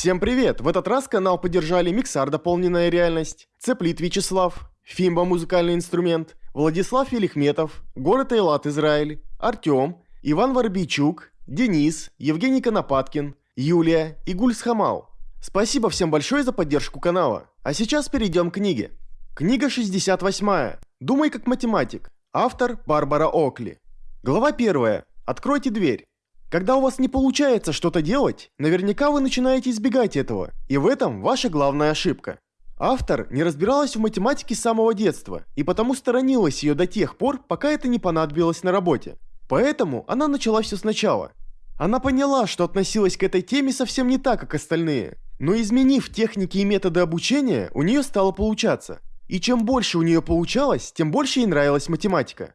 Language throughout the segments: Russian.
Всем привет! В этот раз канал поддержали Миксар Дополненная реальность, Цеплит Вячеслав, Фимба Музыкальный инструмент, Владислав Велихметов, Город Эйлат Израиль, Артем, Иван Воробейчук, Денис, Евгений Конопаткин, Юлия и Гульс Хамал. Спасибо всем большое за поддержку канала. А сейчас перейдем к книге. Книга 68. Думай как математик. Автор Барбара Окли. Глава 1. Откройте дверь. Когда у вас не получается что-то делать, наверняка вы начинаете избегать этого, и в этом ваша главная ошибка. Автор не разбиралась в математике с самого детства, и потому сторонилась ее до тех пор, пока это не понадобилось на работе. Поэтому она начала все сначала. Она поняла, что относилась к этой теме совсем не так, как остальные, но изменив техники и методы обучения, у нее стало получаться. И чем больше у нее получалось, тем больше ей нравилась математика.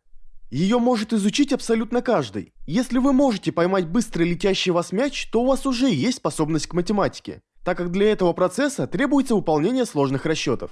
Ее может изучить абсолютно каждый. Если вы можете поймать быстро летящий вас мяч, то у вас уже есть способность к математике, так как для этого процесса требуется выполнение сложных расчетов.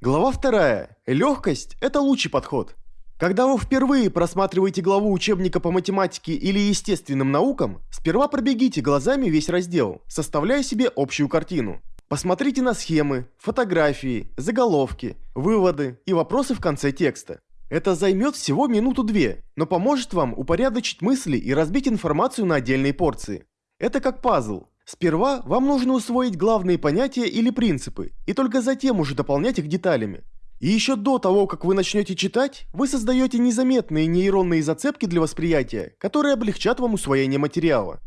Глава 2. Легкость – это лучший подход. Когда вы впервые просматриваете главу учебника по математике или естественным наукам, сперва пробегите глазами весь раздел, составляя себе общую картину. Посмотрите на схемы, фотографии, заголовки, выводы и вопросы в конце текста. Это займет всего минуту-две, но поможет вам упорядочить мысли и разбить информацию на отдельные порции. Это как пазл. Сперва вам нужно усвоить главные понятия или принципы, и только затем уже дополнять их деталями. И еще до того, как вы начнете читать, вы создаете незаметные нейронные зацепки для восприятия, которые облегчат вам усвоение материала.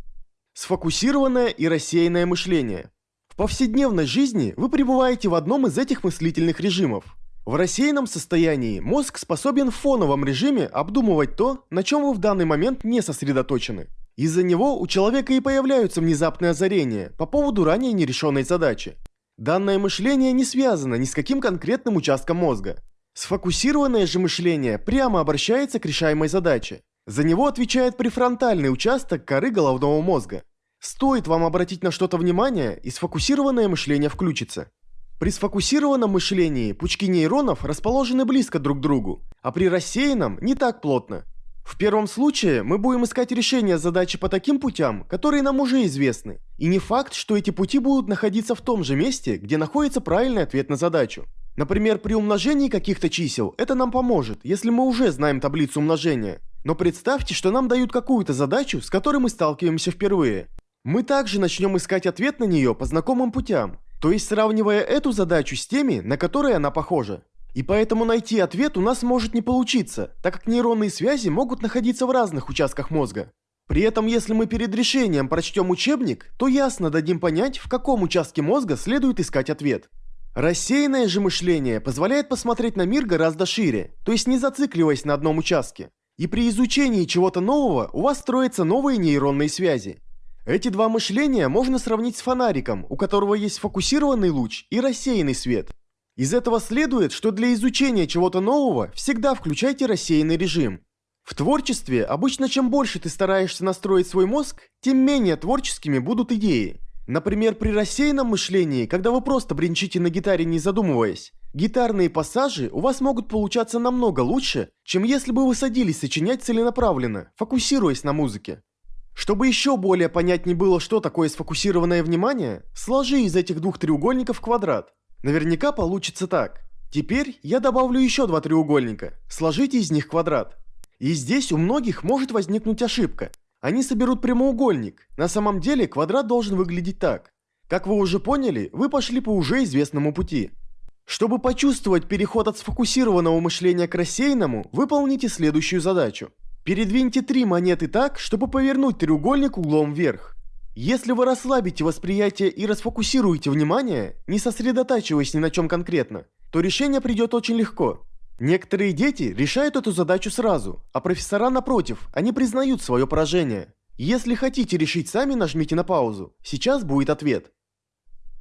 Сфокусированное и рассеянное мышление. В повседневной жизни вы пребываете в одном из этих мыслительных режимов. В рассеянном состоянии мозг способен в фоновом режиме обдумывать то, на чем вы в данный момент не сосредоточены. Из-за него у человека и появляются внезапные озарения по поводу ранее нерешенной задачи. Данное мышление не связано ни с каким конкретным участком мозга. Сфокусированное же мышление прямо обращается к решаемой задаче. За него отвечает префронтальный участок коры головного мозга. Стоит вам обратить на что-то внимание, и сфокусированное мышление включится. При сфокусированном мышлении пучки нейронов расположены близко друг к другу, а при рассеянном не так плотно. В первом случае мы будем искать решение задачи по таким путям, которые нам уже известны. И не факт, что эти пути будут находиться в том же месте, где находится правильный ответ на задачу. Например, при умножении каких-то чисел это нам поможет, если мы уже знаем таблицу умножения. Но представьте, что нам дают какую-то задачу, с которой мы сталкиваемся впервые. Мы также начнем искать ответ на нее по знакомым путям, то есть сравнивая эту задачу с теми, на которые она похожа. И поэтому найти ответ у нас может не получиться, так как нейронные связи могут находиться в разных участках мозга. При этом, если мы перед решением прочтем учебник, то ясно дадим понять, в каком участке мозга следует искать ответ. Рассеянное же мышление позволяет посмотреть на мир гораздо шире, то есть не зацикливаясь на одном участке. И при изучении чего-то нового у вас строятся новые нейронные связи. Эти два мышления можно сравнить с фонариком, у которого есть фокусированный луч и рассеянный свет. Из этого следует, что для изучения чего-то нового всегда включайте рассеянный режим. В творчестве обычно чем больше ты стараешься настроить свой мозг, тем менее творческими будут идеи. Например, при рассеянном мышлении, когда вы просто бренчите на гитаре не задумываясь, гитарные пассажи у вас могут получаться намного лучше, чем если бы вы садились сочинять целенаправленно, фокусируясь на музыке. Чтобы еще более понятнее было, что такое сфокусированное внимание, сложи из этих двух треугольников квадрат. Наверняка получится так. Теперь я добавлю еще два треугольника. Сложите из них квадрат. И здесь у многих может возникнуть ошибка. Они соберут прямоугольник. На самом деле квадрат должен выглядеть так. Как вы уже поняли, вы пошли по уже известному пути. Чтобы почувствовать переход от сфокусированного мышления к рассеянному, выполните следующую задачу. Передвиньте три монеты так, чтобы повернуть треугольник углом вверх. Если вы расслабите восприятие и расфокусируете внимание, не сосредотачиваясь ни на чем конкретно, то решение придет очень легко. Некоторые дети решают эту задачу сразу, а профессора напротив, они признают свое поражение. Если хотите решить сами, нажмите на паузу. Сейчас будет ответ.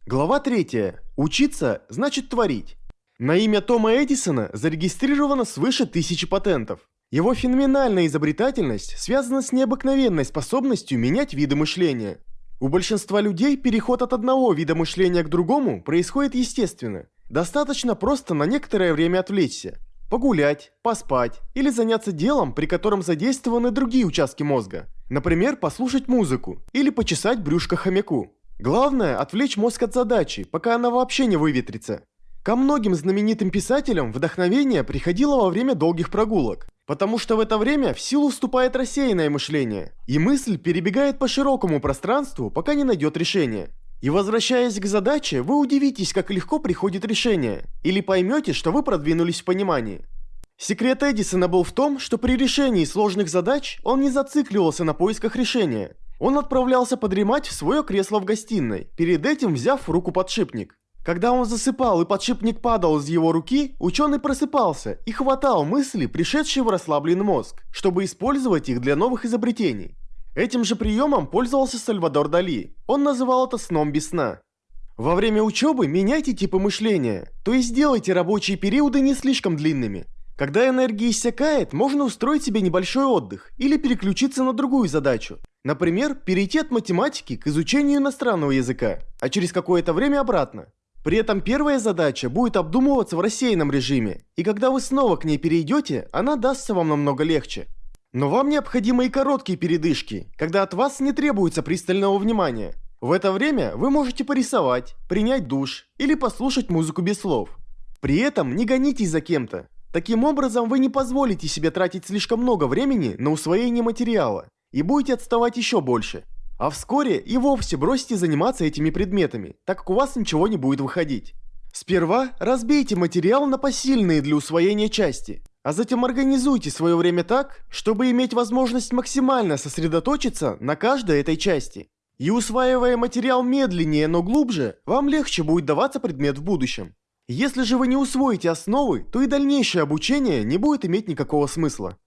Глава 3. Учиться значит творить. На имя Тома Эдисона зарегистрировано свыше тысячи патентов. Его феноменальная изобретательность связана с необыкновенной способностью менять виды мышления. У большинства людей переход от одного вида мышления к другому происходит естественно. Достаточно просто на некоторое время отвлечься. Погулять, поспать или заняться делом, при котором задействованы другие участки мозга. Например, послушать музыку или почесать брюшко хомяку. Главное – отвлечь мозг от задачи, пока она вообще не выветрится. Ко многим знаменитым писателям вдохновение приходило во время долгих прогулок, потому что в это время в силу вступает рассеянное мышление, и мысль перебегает по широкому пространству, пока не найдет решение. И возвращаясь к задаче, вы удивитесь, как легко приходит решение, или поймете, что вы продвинулись в понимании. Секрет Эдисона был в том, что при решении сложных задач он не зацикливался на поисках решения. Он отправлялся подремать в свое кресло в гостиной, перед этим взяв в руку подшипник. Когда он засыпал и подшипник падал из его руки, ученый просыпался и хватал мысли, пришедшие в расслабленный мозг, чтобы использовать их для новых изобретений. Этим же приемом пользовался Сальвадор Дали. Он называл это сном без сна. Во время учебы меняйте типы мышления, то есть делайте рабочие периоды не слишком длинными. Когда энергия иссякает, можно устроить себе небольшой отдых или переключиться на другую задачу. Например, перейти от математики к изучению иностранного языка, а через какое-то время обратно. При этом первая задача будет обдумываться в рассеянном режиме, и когда вы снова к ней перейдете, она дастся вам намного легче. Но вам необходимы и короткие передышки, когда от вас не требуется пристального внимания. В это время вы можете порисовать, принять душ или послушать музыку без слов. При этом не гонитесь за кем-то. Таким образом, вы не позволите себе тратить слишком много времени на усвоение материала и будете отставать еще больше. А вскоре и вовсе бросите заниматься этими предметами, так как у вас ничего не будет выходить. Сперва разбейте материал на посильные для усвоения части, а затем организуйте свое время так, чтобы иметь возможность максимально сосредоточиться на каждой этой части. И усваивая материал медленнее, но глубже, вам легче будет даваться предмет в будущем. Если же вы не усвоите основы, то и дальнейшее обучение не будет иметь никакого смысла.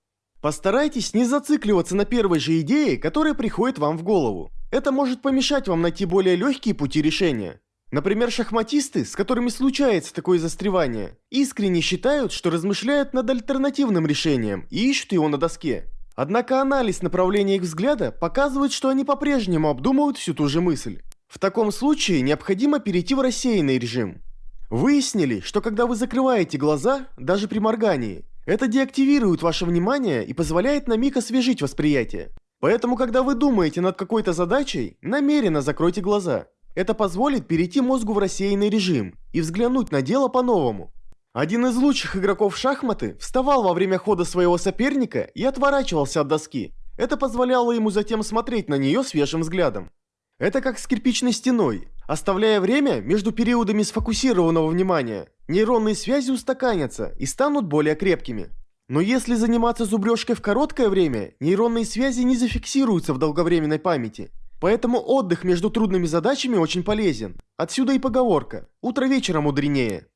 Постарайтесь не зацикливаться на первой же идее, которая приходит вам в голову. Это может помешать вам найти более легкие пути решения. Например, шахматисты, с которыми случается такое застревание, искренне считают, что размышляют над альтернативным решением и ищут его на доске. Однако анализ направления их взгляда показывает, что они по-прежнему обдумывают всю ту же мысль. В таком случае необходимо перейти в рассеянный режим. Выяснили, что когда вы закрываете глаза, даже при моргании, это деактивирует ваше внимание и позволяет на миг освежить восприятие. Поэтому, когда вы думаете над какой-то задачей, намеренно закройте глаза. Это позволит перейти мозгу в рассеянный режим и взглянуть на дело по-новому. Один из лучших игроков в шахматы вставал во время хода своего соперника и отворачивался от доски. Это позволяло ему затем смотреть на нее свежим взглядом. Это как с кирпичной стеной. Оставляя время между периодами сфокусированного внимания, нейронные связи устаканятся и станут более крепкими. Но если заниматься зубрежкой в короткое время, нейронные связи не зафиксируются в долговременной памяти. Поэтому отдых между трудными задачами очень полезен. Отсюда и поговорка «утро вечера мудренее».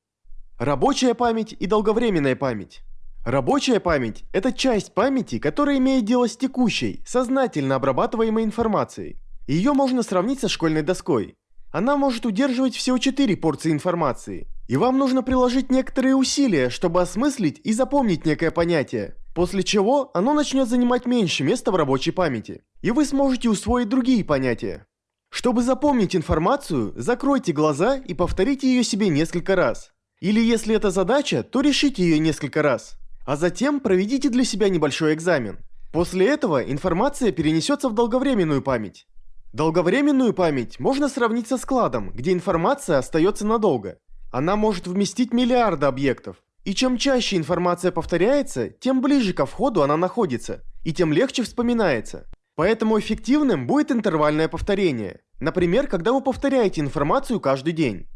Рабочая память и долговременная память. Рабочая память – это часть памяти, которая имеет дело с текущей, сознательно обрабатываемой информацией. Ее можно сравнить со школьной доской. Она может удерживать всего 4 порции информации. И вам нужно приложить некоторые усилия, чтобы осмыслить и запомнить некое понятие. После чего оно начнет занимать меньше места в рабочей памяти. И вы сможете усвоить другие понятия. Чтобы запомнить информацию, закройте глаза и повторите ее себе несколько раз. Или если это задача, то решите ее несколько раз. А затем проведите для себя небольшой экзамен. После этого информация перенесется в долговременную память. Долговременную память можно сравнить со складом, где информация остается надолго. Она может вместить миллиарды объектов. И чем чаще информация повторяется, тем ближе ко входу она находится, и тем легче вспоминается. Поэтому эффективным будет интервальное повторение. Например, когда вы повторяете информацию каждый день.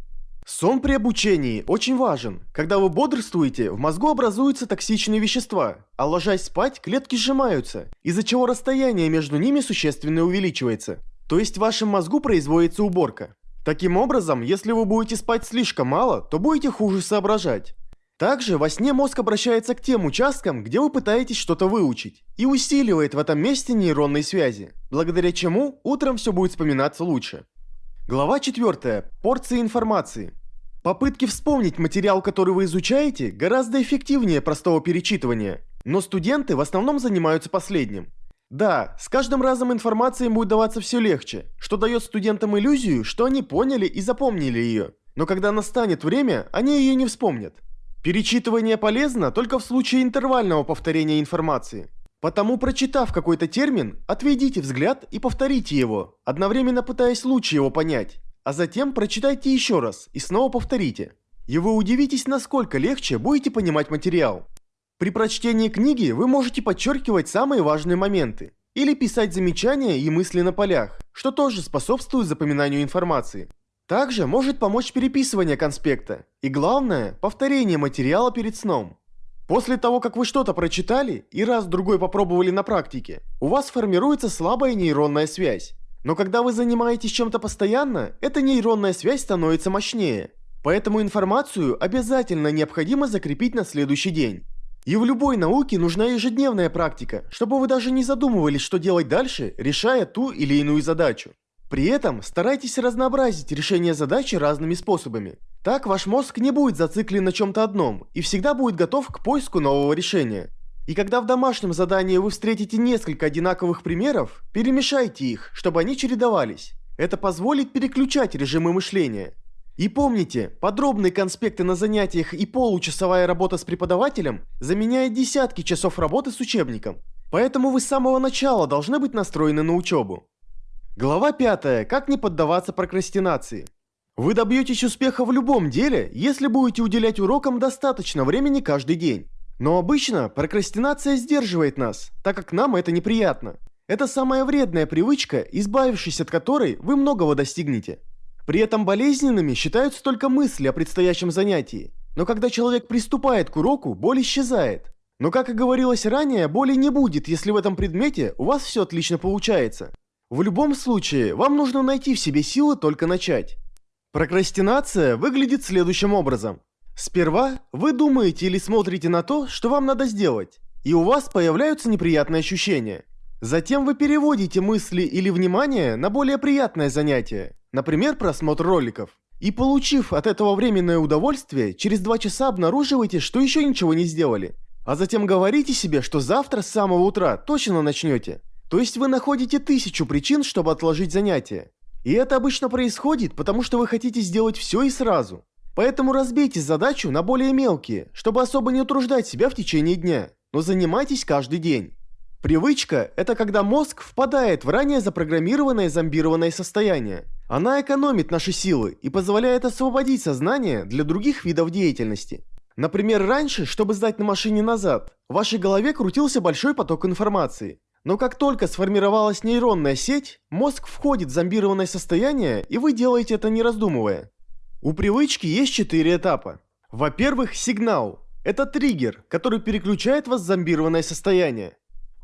Сон при обучении очень важен. Когда вы бодрствуете, в мозгу образуются токсичные вещества, а ложась спать, клетки сжимаются, из-за чего расстояние между ними существенно увеличивается. То есть в вашем мозгу производится уборка. Таким образом, если вы будете спать слишком мало, то будете хуже соображать. Также во сне мозг обращается к тем участкам, где вы пытаетесь что-то выучить, и усиливает в этом месте нейронные связи, благодаря чему утром все будет вспоминаться лучше. Глава 4. Порции информации. Попытки вспомнить материал, который вы изучаете, гораздо эффективнее простого перечитывания, но студенты в основном занимаются последним. Да, с каждым разом информация будет даваться все легче, что дает студентам иллюзию, что они поняли и запомнили ее. Но когда настанет время, они ее не вспомнят. Перечитывание полезно только в случае интервального повторения информации. Потому, прочитав какой-то термин, отведите взгляд и повторите его, одновременно пытаясь лучше его понять, а затем прочитайте еще раз и снова повторите. И вы удивитесь, насколько легче будете понимать материал. При прочтении книги вы можете подчеркивать самые важные моменты или писать замечания и мысли на полях, что тоже способствует запоминанию информации. Также может помочь переписывание конспекта и главное, повторение материала перед сном. После того, как вы что-то прочитали и раз-другой попробовали на практике, у вас формируется слабая нейронная связь. Но когда вы занимаетесь чем-то постоянно, эта нейронная связь становится мощнее. Поэтому информацию обязательно необходимо закрепить на следующий день. И в любой науке нужна ежедневная практика, чтобы вы даже не задумывались, что делать дальше, решая ту или иную задачу. При этом старайтесь разнообразить решение задачи разными способами. Так ваш мозг не будет зациклен на чем-то одном и всегда будет готов к поиску нового решения. И когда в домашнем задании вы встретите несколько одинаковых примеров, перемешайте их, чтобы они чередовались. Это позволит переключать режимы мышления. И помните, подробные конспекты на занятиях и получасовая работа с преподавателем заменяет десятки часов работы с учебником. Поэтому вы с самого начала должны быть настроены на учебу. Глава 5. Как не поддаваться прокрастинации. Вы добьетесь успеха в любом деле, если будете уделять урокам достаточно времени каждый день. Но обычно прокрастинация сдерживает нас, так как нам это неприятно. Это самая вредная привычка, избавившись от которой вы многого достигнете. При этом болезненными считаются только мысли о предстоящем занятии. Но когда человек приступает к уроку, боль исчезает. Но как и говорилось ранее, боли не будет, если в этом предмете у вас все отлично получается. В любом случае, вам нужно найти в себе силы только начать. Прокрастинация выглядит следующим образом. Сперва вы думаете или смотрите на то, что вам надо сделать, и у вас появляются неприятные ощущения. Затем вы переводите мысли или внимание на более приятное занятие, например, просмотр роликов. И получив от этого временное удовольствие, через два часа обнаруживаете, что еще ничего не сделали. А затем говорите себе, что завтра с самого утра точно начнете. То есть вы находите тысячу причин, чтобы отложить занятие. И это обычно происходит, потому что вы хотите сделать все и сразу. Поэтому разбейте задачу на более мелкие, чтобы особо не утруждать себя в течение дня, но занимайтесь каждый день. Привычка – это когда мозг впадает в ранее запрограммированное зомбированное состояние. Она экономит наши силы и позволяет освободить сознание для других видов деятельности. Например, раньше, чтобы сдать на машине назад, в вашей голове крутился большой поток информации. Но как только сформировалась нейронная сеть, мозг входит в зомбированное состояние, и вы делаете это не раздумывая. У привычки есть четыре этапа. Во-первых, сигнал. Это триггер, который переключает вас в зомбированное состояние.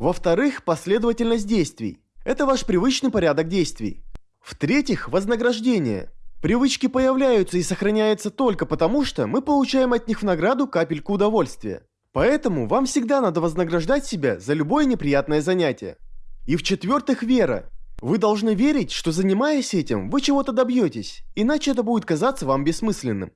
Во-вторых, последовательность действий. Это ваш привычный порядок действий. В-третьих, вознаграждение. Привычки появляются и сохраняются только потому, что мы получаем от них в награду капельку удовольствия. Поэтому вам всегда надо вознаграждать себя за любое неприятное занятие. И в-четвертых, вера. Вы должны верить, что занимаясь этим, вы чего-то добьетесь, иначе это будет казаться вам бессмысленным.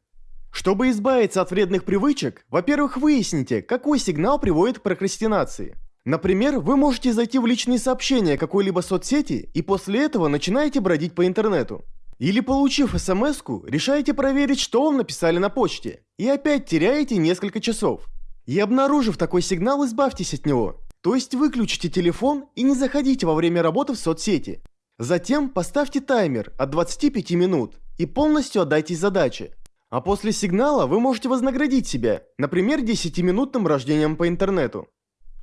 Чтобы избавиться от вредных привычек, во-первых, выясните, какой сигнал приводит к прокрастинации. Например, вы можете зайти в личные сообщения какой-либо соцсети и после этого начинаете бродить по интернету. Или получив смс решаете проверить, что вам написали на почте, и опять теряете несколько часов. И обнаружив такой сигнал, избавьтесь от него. То есть выключите телефон и не заходите во время работы в соцсети. Затем поставьте таймер от 25 минут и полностью отдайтесь задаче. А после сигнала вы можете вознаградить себя, например, 10-минутным рождением по интернету.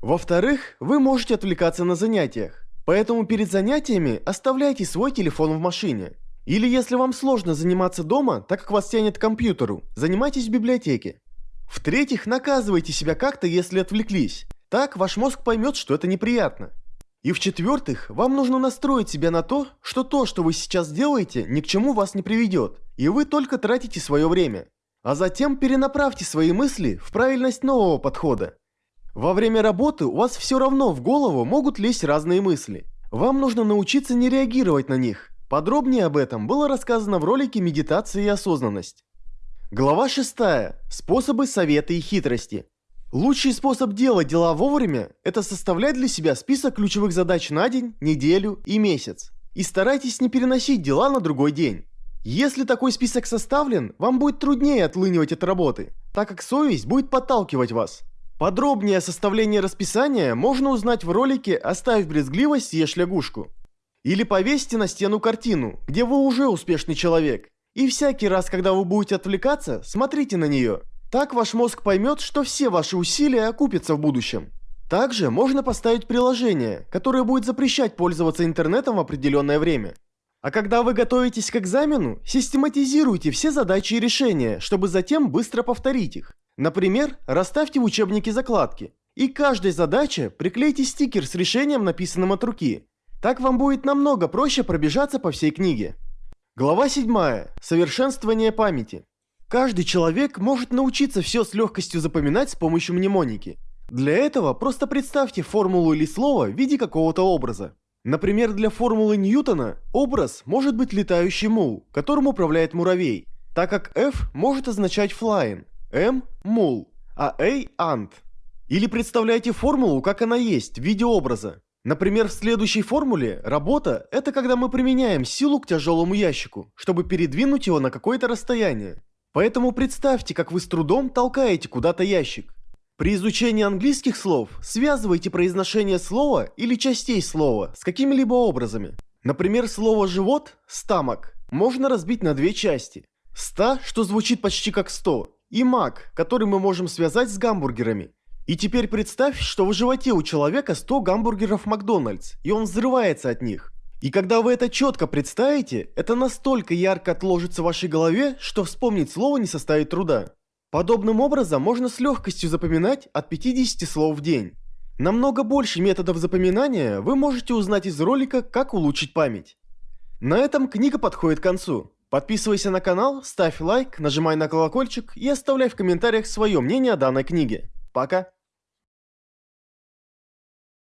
Во-вторых, вы можете отвлекаться на занятиях. Поэтому перед занятиями оставляйте свой телефон в машине. Или если вам сложно заниматься дома, так как вас тянет к компьютеру, занимайтесь в библиотеке. В-третьих, наказывайте себя как-то, если отвлеклись. Так ваш мозг поймет, что это неприятно. И в-четвертых, вам нужно настроить себя на то, что то, что вы сейчас делаете, ни к чему вас не приведет, и вы только тратите свое время. А затем перенаправьте свои мысли в правильность нового подхода. Во время работы у вас все равно в голову могут лезть разные мысли. Вам нужно научиться не реагировать на них. Подробнее об этом было рассказано в ролике «Медитация и осознанность». Глава 6. Способы, советы и хитрости. Лучший способ делать дела вовремя – это составлять для себя список ключевых задач на день, неделю и месяц. И старайтесь не переносить дела на другой день. Если такой список составлен, вам будет труднее отлынивать от работы, так как совесть будет подталкивать вас. Подробнее о составлении расписания можно узнать в ролике «Оставь брезгливость, съешь лягушку». Или повесьте на стену картину, где вы уже успешный человек. И всякий раз, когда вы будете отвлекаться, смотрите на нее. Так ваш мозг поймет, что все ваши усилия окупятся в будущем. Также можно поставить приложение, которое будет запрещать пользоваться интернетом в определенное время. А когда вы готовитесь к экзамену, систематизируйте все задачи и решения, чтобы затем быстро повторить их. Например, расставьте в учебнике закладки. И каждой задаче приклейте стикер с решением, написанным от руки. Так вам будет намного проще пробежаться по всей книге. Глава 7. Совершенствование памяти. Каждый человек может научиться все с легкостью запоминать с помощью мнемоники. Для этого просто представьте формулу или слово в виде какого-то образа. Например, для формулы Ньютона образ может быть летающий мул, которым управляет муравей, так как F может означать flying, M – мул, а A – ant. Или представляйте формулу, как она есть, в виде образа. Например, в следующей формуле работа – это когда мы применяем силу к тяжелому ящику, чтобы передвинуть его на какое-то расстояние. Поэтому представьте, как вы с трудом толкаете куда-то ящик. При изучении английских слов связывайте произношение слова или частей слова с какими-либо образами. Например, слово «живот» – «стамок» можно разбить на две части. «Ста», что звучит почти как «сто», и «мак», который мы можем связать с гамбургерами. И теперь представь, что в животе у человека 100 гамбургеров Макдональдс, и он взрывается от них. И когда вы это четко представите, это настолько ярко отложится в вашей голове, что вспомнить слово не составит труда. Подобным образом можно с легкостью запоминать от 50 слов в день. Намного больше методов запоминания вы можете узнать из ролика «Как улучшить память». На этом книга подходит к концу. Подписывайся на канал, ставь лайк, нажимай на колокольчик и оставляй в комментариях свое мнение о данной книге. Пока!